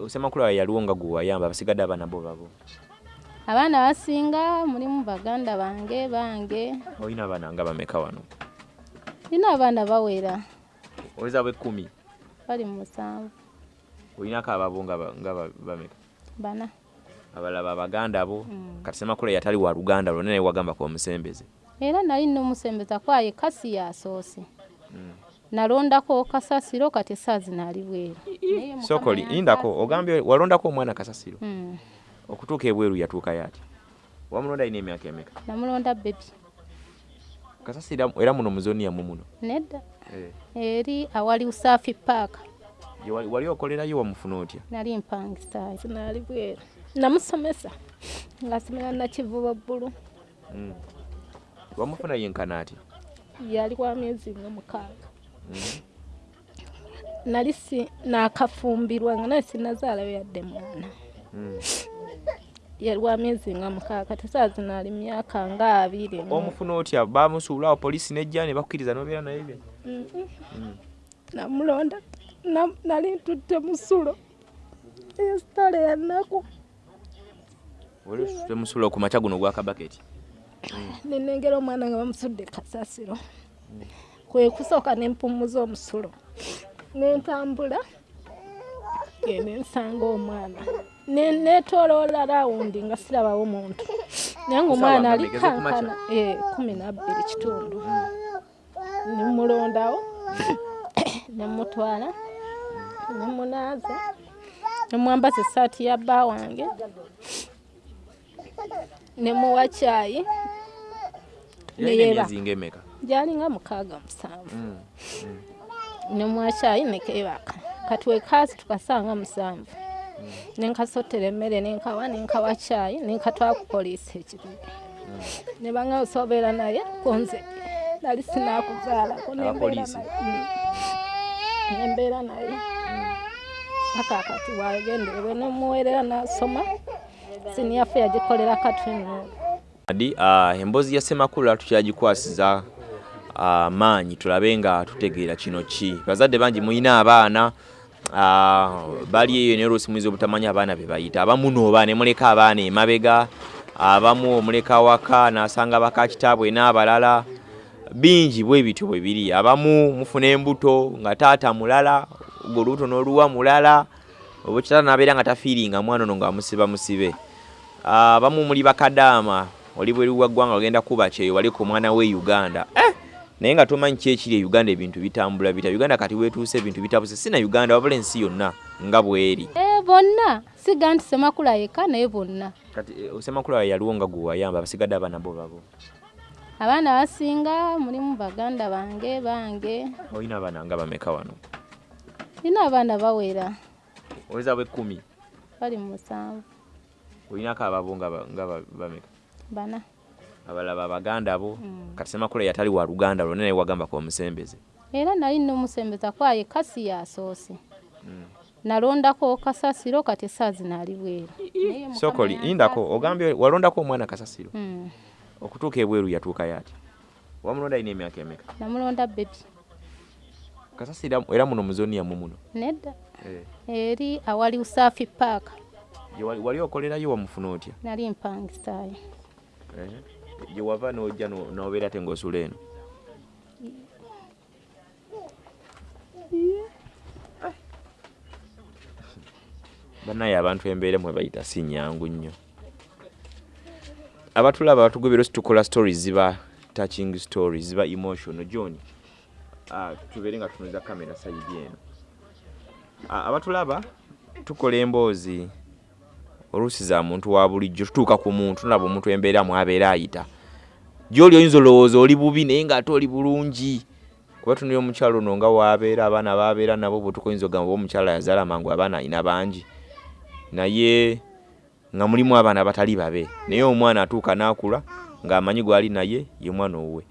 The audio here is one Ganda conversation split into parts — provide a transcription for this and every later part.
osemakula yaliwo nga gwe wayamba basigadde abaana bo babo. Abaana abasinga mulimu baganda bange bange. Olina abaana nga bameka wano? Nina abaana bawera. Oweza bwekumi bali mu musanvu. Olinako ababo nga ba- nga ba- bameka? Bana. Abalaba abaganda bo? Mm. kati semakula yatali wa luganda lwonna naye wagamba ku omusembeze. Era nali nomusembeza kwaye kasi yasoose Mm. Nalondako kasasiro kati saazi naali bweru. Sokoli indako ogambye walondako omwana kasasiro? Mm. okutuuka ebweru yatuuka yati? Wamulonda alina emyaka emeka? Namulonda bebi kasasiro era muno muzoni yamu muno? Nedda. Eh. eri awali usafi paaka wali- wali okolerayo wamufuna otya? Nali mpangisayo naali bweru. Namusomesa. Ngaasomera nakivuba bbulu. Mm. wamufuna yenkana ati yali wa myezi nga mukaaga. Nali si nakafumbirwa nga naye sinazaalayo yadde mwana. Mm. yali wa myezi nga mukaaga tesaazi naali myaka nga abiri mu- omufuna otya? Bamusuulawo polisi nejja ne bakkiriza nobeera naye bye? Mm, mm. Mm. namulonda na- nali ntutte musulo. Esitale yanaku oli temusuula ku makya guno gwa kabaketi? Nenengera omwana nga bamusudde kasasiro kwe kusooka nempumuza omusulo. Nentambula genda ensanga omwana. Ne- netoloola rawundi nga sirabawo muntu. Naye nga omwana ali kankana. Eh, kumi nabbiri kitundu. Nemulondawo nemutwala nemunaaza nemwambaza esaati ya bba wange. Nemuwa kyayi yalina Neyeba. Gyalinga mukaaga musanvu. Mm. nemwa kyayi nekebaka kati wekaasi tukasanga musanvu. Nenkasotera emmere nenkawa nenkawa kyayi nenkatwala ku poliisi ekibibi nebanga osobeera naye kunze. Nali sinakuzaalako nembeera naye. Mm. paka kati wagenderewe nemuweerera nasoma siniyafe yagikolera katwinu adi ah, emboozi ya semakula tukyagikwasiza ah, maanyi tulabe nga tutegeera kino ki? Bazadde bangi mulina abaana bali eyo naye oluusi muyinza obutamanya abaana be bayita. Abamu nooba ne muleka abaana emabega abamu omuleka waka nasanga baka kitaabwe n'abalala. Bingi bwe bityo bwe biri. Abamu mufuna embuto nga taata mulala ogwo olubuto n'oluwa mulala oba kitala nabeera nga tafiiringa mwana ono nga musiba musibe. Abamu muli bakadaama oli bweru wa ggwanga ogenda kuba kyeyo wali ku mwana w'e uganda. Eh! Naye nga tomanyi ki ekiri e uganda ebintu bitambula bita? Uganda kati wetuuse ebintu bitabuse si na uganda wabula ensi yonna nga bweri. Eh, bonna. Siga nti semakula yeka naye bonna. Kati osemakula yaliwo nga gwe wayamba basigadde abaana bo babo. Abaana abasinga mulimu baganda bange bange. Olina abaana nga bameka wano? Nina abaana bawera. Oweza bwekumi bali mu musanvu. Olinako ababo nga ba- nga ba- bameka? Bana abalaba abaganda bo Mm. kati semakula yatali wa luganda lwonna naye wagamba ku omusembeze era nali nomusembeza kwaye kasi yasoose Mm. nalondako kasasiro kati saazi naali bweru. Sokoli indako ogambye walondako omwana kasasiro? Mm. okutuuka ebweru yatuuka yati? Wamulonda alina emyaka emeka? Namulonda bebi kasasiro era muno muzoni yamu muno? Nedda. Eh, eri awali usafi paaka wali- okolerayo wamufuna otya? Nali mpangisayo Eh, gye wava n'ojja no- n'obeera te ng'osula eno. Bannaye abantu embeera mwe bayita si nyangu nnyo. Abatulaba batugobera situkola stories ziba touching stories ziba emotional. John tubeere nga tunuza kamera sayidi eno. Abatulaba tukola emboozi oluusi za muntu wa bulijjo tutuuka ku muntu naba omuntu embeera mwabeera ayita. Gy'oli oyinza olowooza oli bubi naye ng'ate oli bulungi. Kuba tunira omukyalo ono nga waabeera abaana babeera nabo bwe tukoyinza ogamba oba omukyala yazaala mangu abaana alina bangi. Naye nga mulimu abaana abatali babe naye omwana atuuka n'akula ng'amanyi gwali naye ye mwana owuwe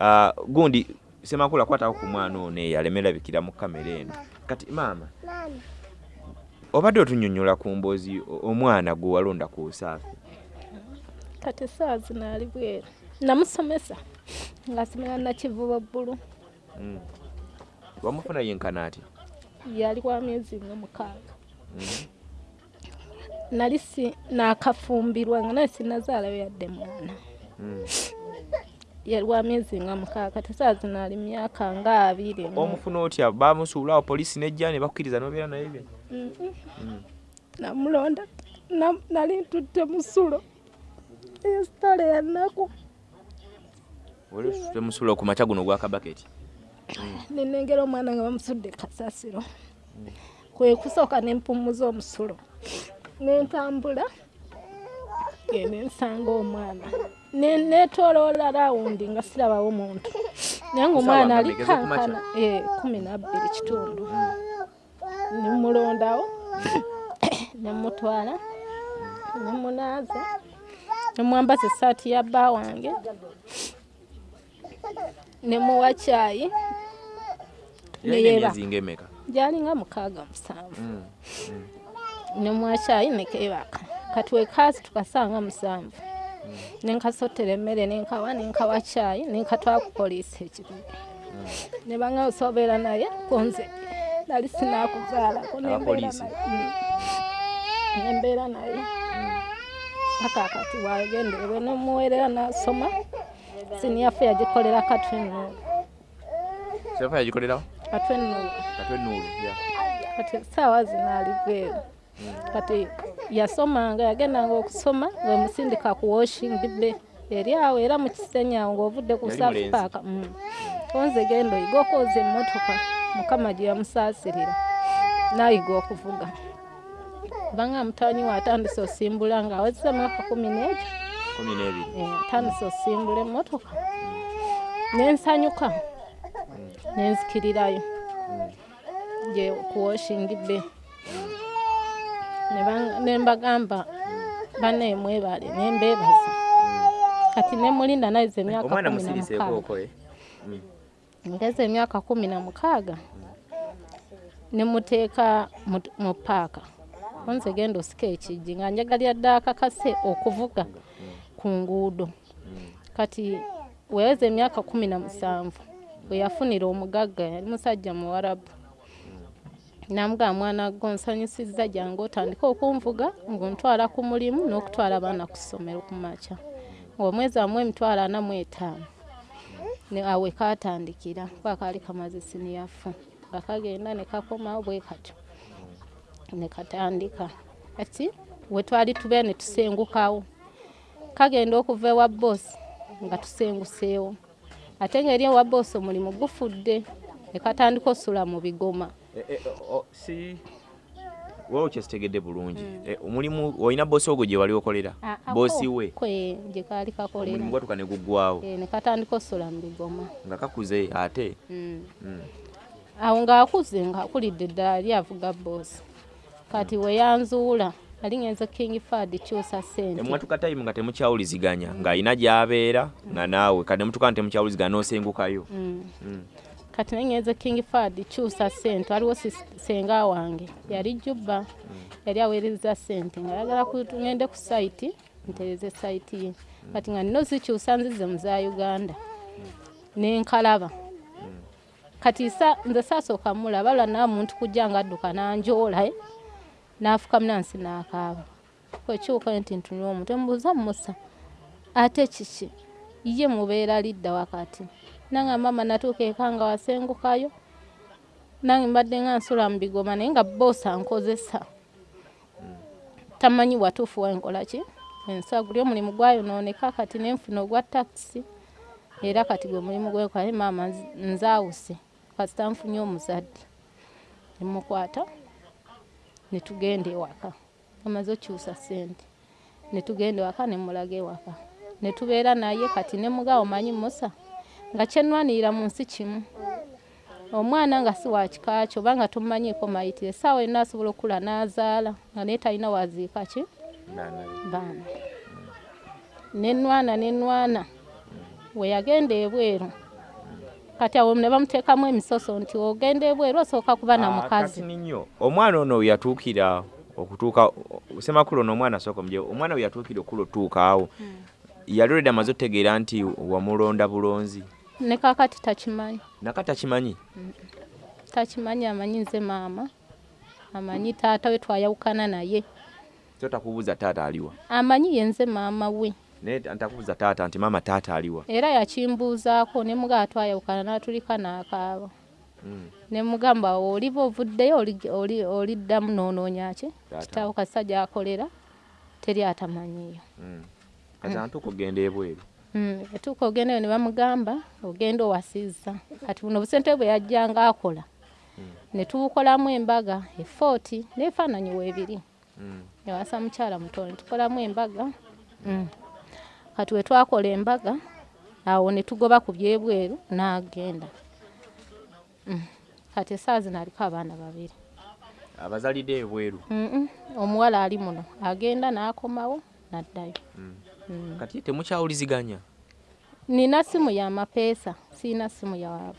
Ah, gundi semakula kwatako ku mwana ono eyo alemerabikira mu kamera eno. Kati maama obadde otunnyonnyola ku mboozi omwana gwe walonda ku usaafi kati saazi naali bweru namusomesa ngaasomera nakivuba bbulu Mm. wamufuna yenkana ati? Yali wa myezi nga mukaaga. Nali si nakafumbirwa nga naye sinazaalayo yadde mwana. Mm. yali wa myezi nga mukaaga tesaazi naali myaka nga abiri. Mu- omufuna otya? Bamusuulawo polisi nejja ne bakkiriza nobeera naye bye. Namulonda na- nali ntutte musulo. Esitale yanaku oli osute musuula ku makya guno gwakabaketi nenengera omwana nga bamusudde kasasiro. Kwe kusooka nempumuza omusulo. Nentambula genda ensanga omwana. Ne- netoloola rawundi nga sirabawo muntu. Naye nga omwana ali kankana eh, kumi nabbiri kitundu nemulondawo nemutwala nemunaaza nemwambaza esaati ya bba wange nemuwa kyayi neyeba emyezi ngaemeka gyali nga mukaaga musanvu. Mm. nemwakyayi nekebaka kati wekaasi tukasanga musanvu. Nenkasotera emmere nenkawa nenkawa kyayi nenkatwala ku poliisi ekibibi nebanga osobeera naye kunze nali sinakuzaalako nembeera naye. Mm. naye. Paka kati wagenderebwe nemuweerera nasoma siniyafe yagikolera katwenuulu sefa yagikolerawo katwenuulu katwe nuulu kati saawa zinaali bweru. Kati yasomanga yagendanga okusoma wemusindika ku washing bay eri awo era mu kisenya awo ng'ovudde ku south park onze genda oyiga okwoza emmotoka mukama gye yamusaasirira. Nayiga okuvuga. Kubanga mutanyi we atandise osimbula ng'awezesa mwaka kumi n'ekyo. N'ebiri. Eh, atandise osimbula emmotoka nensanyuka nenzikirirayo gye ku washing bay. Ne bang- nembagamba banaye mwebale nembebaza kati nemulinda nayiza emyaka kumi na ngeze emyaka kumi na mukaaga nemuteeka mu- mu paaka. Onze genda osika ekijji nga njagalira ddala akakase okuvuga ku nguudo. Kati weweza emyaka kumi na musanvu weyafunira omugagga yali musajja muwarabu. Namugamba mwana gwo nsanyusizza jange otandika okunvuga ng'ontwala ku mulimu n'okutwala abaana ku ssomero ku makya. Ng'omwezi amu emitwalo ana mu etaano. ne awe katandikira. Kuba kaali kamaze siniyafu nga kagenda ne kakomawo bwe katyo ne katandika. Kati we twali tubeera ne tusengukawo. Kagenda okuva ewa boosi nga tusenguseewo. Ate ng'eri ewa boosi omulimu gufudde. Ne katandika osula mu bigoma O- o- si wowe kyesitegedde bulungi Eh, omulimu olina boosi ogwo gye wali okolera? Boosi we? kwe gye kaali kakolera. Gwatuka ne guggwawo Eh, ne katandika osula mu bigoma. Nga kakuze ate? Mm. Mm. awo ng'akuze ng'akulidde ddala yali avuga boosi kati we yanzuula ali ngenze king fad kyusa ssente. Emwatuka time nga temukyawuliziganya ng'alina gy'abeera nga naawe kati nemutuka nga temukyawuliziganya n'osengukayo. Kati nengenze king fad kyusa ssente waliwo senga wange. Yali jubba yali aweereza ssente nga yagala ngende ku sayiti ntereze sayiti ye. Kati nga nino zikyusa nzize mu za uganda. Nenkalaba kati nze saasooka mulaba lwa nawe muntu kujja nga adduka nanjoola eh, n'afukamu nansi n'akaaba. Kwekiwuka nti ntunula omutwe mubuuza musa ate kiki? Ye mubeera lidda wakati nange mama natuuka eka nga wasengukayo nange mbadde nga nsula mu bigoma naye nga boosi ankozesa tamanyi watuufu wenkola ki? Ensa guli omulimu gwayonooneka kati nenfuna ogwa takisi era kati gwe mulimu gwenkola naye maama nz- nzaawuse. Kasita nfunye omuzadde. Nemukwata netugenda ewaka. Amaze okyusa ssente. Netugenda ewaka nemulaga ewaka. Netubeera naye kati nemugawo manyi musa nga kyenwanirira mu nsi kimu. Omwana nga si wa kika kyo oba nga tomumanyiiko mayitire essaawa yonna asobola okula n'azaala nga naye talina waziika ki? Baana. Nenwana nenwana we yagenda ebweru. Kati awo ne bamuteekamu emisoso nti ogenda ebweru osooka kuba na mukazi. kati nnyo omwana ono yatuukira okutuuka semakulu ono omwana asooka omuje omwana we yatuukira okula otuuka awo yali olwedde amaze otegeera nti wamulonda bulonzi ne kakati takimanyi? Nakati akimanyi takimanyi? Amanyi nze maama amanyi taata we twayawukana naye. So takubuuza taata aliwa? Amanyi yenze maama we. Naye ntakubuuza taata nti maama taata aliwa? Era yakimbuuzaako ne mugaa twayawukana n'atulika n'akaaba. Mm. ne mugamba oliva ovuddeyo oli- oli- oliddamu noonoonya ki? Taata. kitaawo kasa gy'akolera teri atamanyiyo Mm. kati antuuka ogenda ebweru etuuka ogendayo ne bamugamba ogenda owasiza kati buno obusente bwe yajjanga akola ne tubukolamu embaga efooti neefaananyi weebiri Mm. ewasa mukyala muto ne tukolamu embaga Mm. kati we twakola embaga awo ne tugoba ku byebweru n'agenda Mm. kati esaawa zino aliko abaana babiri abazalidde ebweru omuwala ali muno agenda n'akomawo n'addayo Mm. Kati temukyawuliziganya? Nina simu ya mapeesa siina simu ya,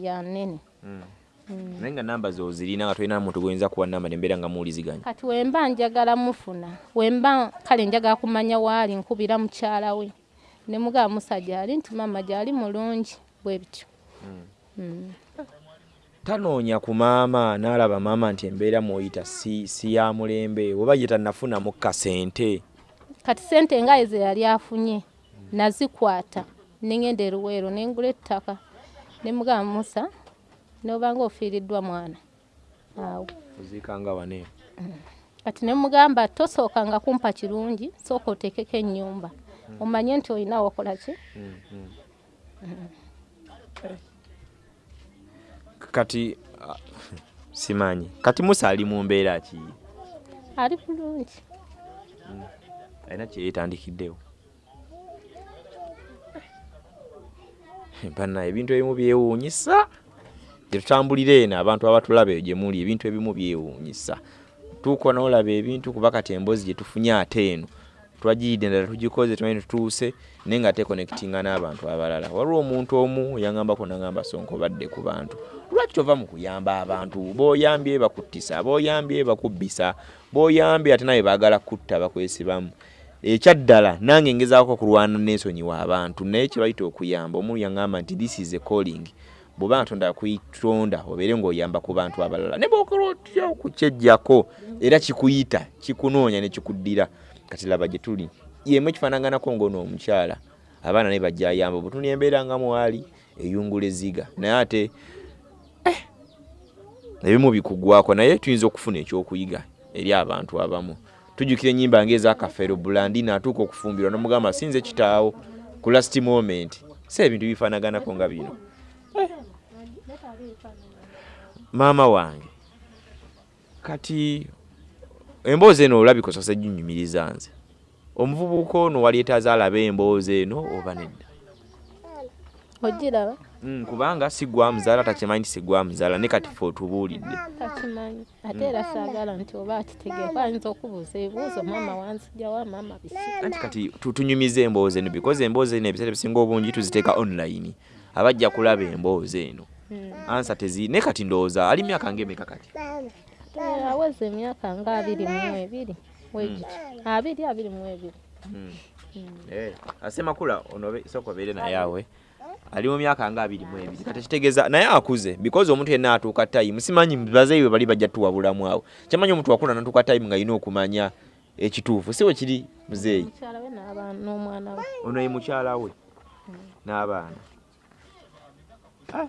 ya nene Mm. Mm. naye nga namba zo zirina nga tolina muntu gwoyinza kuwa namba nembeera nga muwuliziganya. Kati wemba njagala mufuna wemba kale njagala kumanya waali nkubira mukyala we. Ne mugaba musajja ali nti mama gyali mulungi bwe bityo. Mm. tanoonya ku maama n'alaba maama nti embeera mw'oyita si, si ya mulembe oba ye tannafunamu kasente kati sente nga ezo yali afunye nazikwata. Nengenda eruweero nengula ettaka. Ne mugaba musa nobanga ofiiriddwa mwana. Awo. Oziikanga wane kati ne mugamba tosookanga kumpa kirungi sooka otekeko ennyumba. Omanye nti olina wakola ki? Kati ah, simanyi. Kati musa ali mu mbeera ki? Ali bulungi alina kyeyeetandikiddewo banna ebintu ebimu byewuunyisa. Gyetutambulira eno abantu abatulaba eyo gye muli ebintu ebimu byewuunyisa. Tuuka n'olaba ebintu kuba kati emboozi gye tufunye ate eno. Twagiridde endala tugikoze tumanyi tutuuse naye nga tekonekitinga n'abantu abalala. Waliwo omuntu omu yangambako nagamba sonko badde ku bantu. Lwaki tova mu kuyamba abantu? B'oyambye bakuttisa b'oyambye bakubbisa b'oyambye ate nawe baagala kutta bakwesibamu ekyaddala nange ngezaako okulwana n'ensonyiwa abantu naye kyebayita okuyamba omuntu yaŋŋamba nti this is a calling. Bw'oba ntonda kwitonda obeere ng'oyamba ku bantu abalala. Ne bwokola otya okukyejjako era kikuyita kikunoonya ne kikuddira. Kati laba gye tuli yemu ekifaanaganako ng'ono omukyala abaana ne bajja ayamba bwetuni embeera nga mwali eyungula eziga. Naye ate eh, ebimu bikugwako naye tuyinza okufuna ekyokuyiga eri abantu abamu tujjukira ennyimba ngaezakafeero bulandina atuuka okufumbirwa nomugamba sinze kitaawo. Ku last moment si ebintu bifaanaganako nga bino. Maama wange kati emboozi eno olabika osose ginyumiriza nze. Omuvubuka ono waleetaaza alaba emboozi eno oba nedda? Ogiraba kubanga sigwa muzaala takimanyi nti sigwa muzaala ne kati fe otubuulidde. Takimanyi. Ate era saagala nti oba akitegeeko ayinza okubuuza ebibuuzo maama wanzijjawa maama biki anti kati tu- tunyumiza emboozi eno because emboozi eno ebiseera ebisinga obungi tuziteeka online. Abajja kulaba emboozi eno. Ansa tezi naye kati ndowooza ali myaka ngaemeka kati? Aweza emyaka nga abiri mu ebiri wegiti abiri abiri mu ebiri. Eh, asemakula ono be- sooka obeere naye awe ali mu myaka nga abiri mu ebiri. Kati kitegeeza naye akuze because omuntu yenna atuuka time simanyi bazeeyi bali bajja tuwabulamu awo. Kyamanyi omuntu wakula natuuka time nga alina okumanya ekituufu si we kiri muzeeyi. Ono ye mukyala we n'abaana. Ah.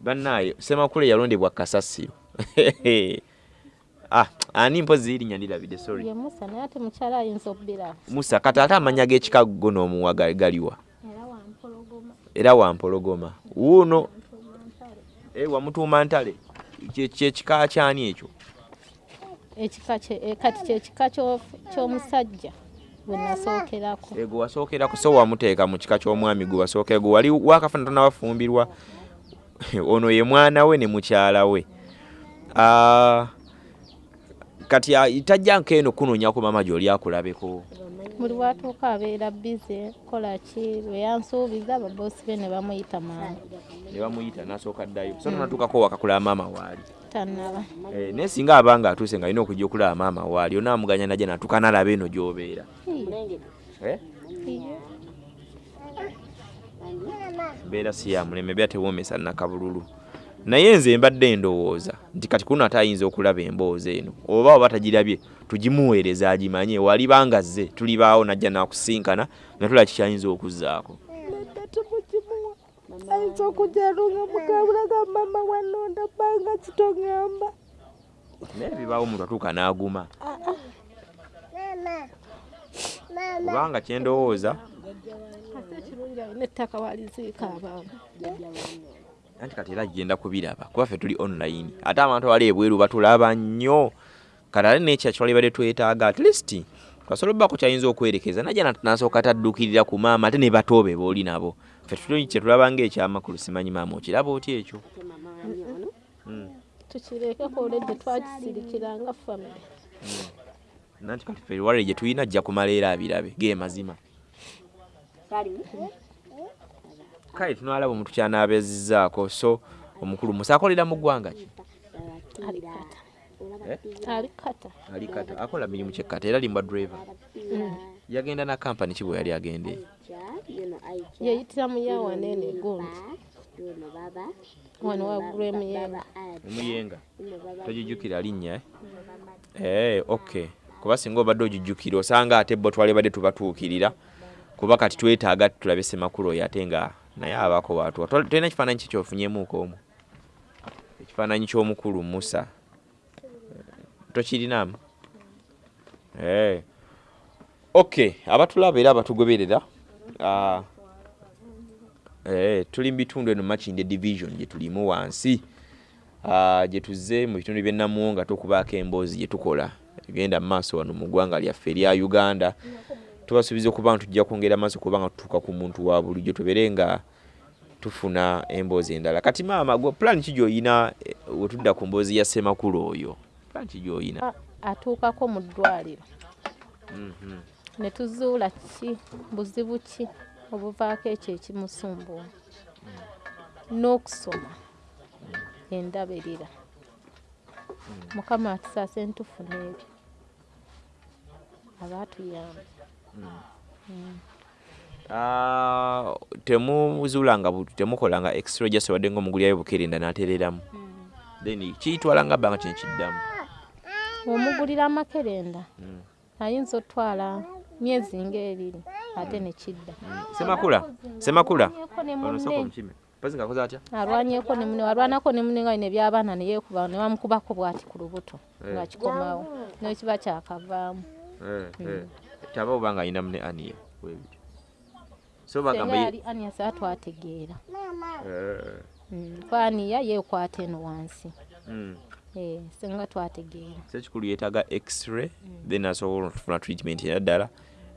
bannaaye semakule yalondebwa kasasiro. Ah, ani mpozi erinnya ndirabidde sorry. Musa kati ate amanya g'ekikago n'omuwa ga- galiwa era wampologoma. Wuuno eh, wamutuuma ntale. Kye- kyekika kyani ekyo? Eh, kati kyekika ky'o- ky'omusajja gwe nasookerako. Ego wasookerako so wamuteeka mu kika ky'omwami gwe wasookera gwe wali wakafuna tonabafumbirwa ono ye mwana we ne mukyala we. Ah, kati ah, tajja nkeeno kunoonyako maama gy'oli akulabeko buli watuuka abeera bize kola ki? Lwe yansuubiza baboosi be ne bamuyita maama. Ne bamuyita n'asooka ddayo so tonatuukako wakakulaba maama waali tannaba. Eh, naye singa abanga atuuse nga alina okujja okulaba maama waali onaamuganya najja natuuka nalaba eno gy'obeera. Eh? mbeera si ya muleme beera tewoomesa nakabululu naye nze mbadde ndowooza nti kati kuno ate ayinza okulaba emboozi eno oba oba tagirabye tugimuweereza agimanye. Walibanga zze tulibaawo najja nakusinkana nga tulaba kikyayinza okuzzaako. Ayinza okujalo nga mugabulaga mama wanonda bbanga kitogamba naye bibaawo omuntu atuuka n'aguma. Kubanga kyendowooza ettaka waliziika abaana anti kati era genda kubiraba. Kuba ffe tuli online. Ate abantu abali ebweru batulaba nnyo. Kati ate nekya kyalibadde twetaaga at least twasobola obbako kyayinza okwerekeza. Najja na- nasooka taddukirira ku maama ate ne batoobe booli nabo. Ffe tuli kyetulaba ngaekyamakulu simanyi maama okiraba otya ekyo? Mm. tukireke olwedde twakisirikira nga famire nanti kati ffe wale gye tulina ajja kumala era abirabe. Ge mazima kale tunalaba omuntu kyanaabeezizzaako so omukulu musa akolera mu ggwanga ki? Alikata Eh? akola mirimu kyekkata era limbwa driver. Yagenda na kampani ki bwe yali agenda eyo yeyitira muyawaneene gundi wano waggulu emuyenga. Omuyenga togijjukira linnya eh? Eh, okay kuba singa obadde ogijjukira osanga ate bo twalibadde tubatuukirira. Kuba kati twetaaga tulabe semakulu oyo ate nga naye abako watuwa Tol- tolina ekifaananyi ki kyofunyemuuko omu? Ekifaananyi ky'omukulu musa. Tokirinamu? Eh. okay abatulaba era abatugoberera eh, tuli mu bitundu eno makinde division gye tulimu wansi gye tuzze mu bitundu by'ennamuwonga tukubaako emboozi gye tukola. Egenda mu maaso wano mu ggwanga lyaffe erya uganda tubasuubiza okuba nga tujja kwongera maaso kuba nga tutuuka ku muntu wa bulijjo tubeere nga tufuna emboozi endala. Kati maama gwe plan ki gy'oyina eh, wetudda ku mboozi ya ssemakulu oyo? Plan ki gy'oyina? Atuukako mu ddwaliro. Mhm. ne tuzuula ki buzibu ki obuvaako ekyo ekimusumbuwa n'okusoma endaberera mukama atusaase ntufuna ebyo abaatuyamba temuzuulanga bu- temukolanga extra just wadde ngaomugulyayo bukerenda n'atereramu. Then kiyitwalanga bbanga kino kiddamu omugulira amakerenda. Mm. ayinza otwala myezi ng'ebiri ate ne kidda. Semakula semakula. Alwanyeeko ne ono soko munne. omukime mpazi ng'akoze atya? Alwanyeeko ne munne alwanako ne munne nga bino ebyabaana ne yeekuba ne bamukubako bw'ati ku lubuto Eh. nga kikomawo. N'ekiba kyakavaamu Eh. taba obanga ayina mune aniye bwebityo so senga bagamba ye- yali aniasa atwategeera. Eh, kwaniya yeekwata eno wansi. Mm. Eh, senga twategeera. Sekikulu yeetaaga x-ray then asobola okufuna treatment era ddala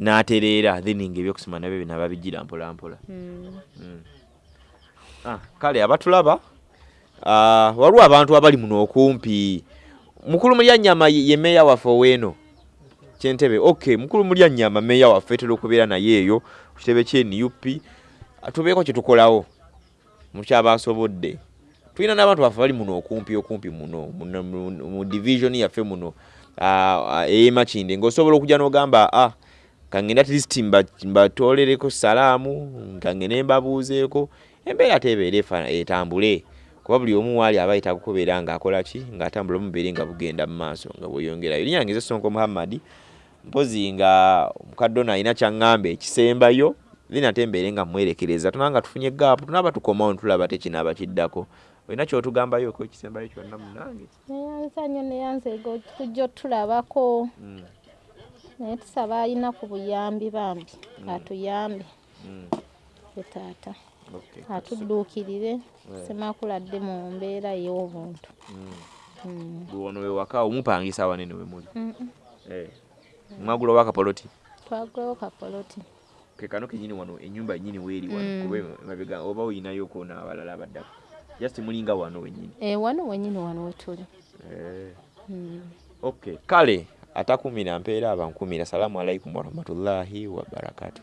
n'atereera then ngaebyokusoma nabyo binaba bijjira mpola mpola Mm. Mm. Ah, kale abatulaba ah, waliwo abantu abali muno okumpi. Mukulu mulyanyama ye meeya waffe oweeno kyentebe okay mukulu mulyanyama meeya waffe tera okubeera naye eyo ku kitebe kye nup tubeeko kyetukolawo mukyaba asobodde tulina n'abantu baffe bali muno okumpi okumpi muno mu mu division yaffe muno ey'emakinde ng'osobola okujja n'ogamba ah kangenda at least mba- mbatolereko salaamu kangende mbabuuzeeko. Embeera tebeera efa- etambule kuba buli omu waali aba yetaaga okubeera ng'akola ki? Ng'atambula omubeere nga bugenda mu maaso nga bweyongerayo linnya ngeze sonko muhammadi mpozi nga omukadde ono alina kyaŋŋamba ekisembayo then ate mbeere nga mwerekereza. Tunaba nga tufunye gaapu tunaba tukomawo netulaba tekinaaba kiddako. Olina kyotugambayoko ekisembayo kyonna munange neyanza nnyo neyanza ego kujja otulabako. Mm, naye tusaba alina ku buyambi bambi atuyambe. Mm, ye taata. Okay. atudduukirire semakuladde mu mbeera ey'obuntu Mm. Mm. Wano wewaka omupangisa wanene we muli waka poloti mwagula twagulawo kapoloti. Kekano kenyini wano enyumba nyini weeri wano Mm. kuba mabega oba oyinayo koona abalala abaddako just mulinga wano wenyini. Eh, wano wenyini wano wetuli Eh. Mm. okay kale atakumira mpeera abankumira salamu alaikum warahmatullahi wabarakatuh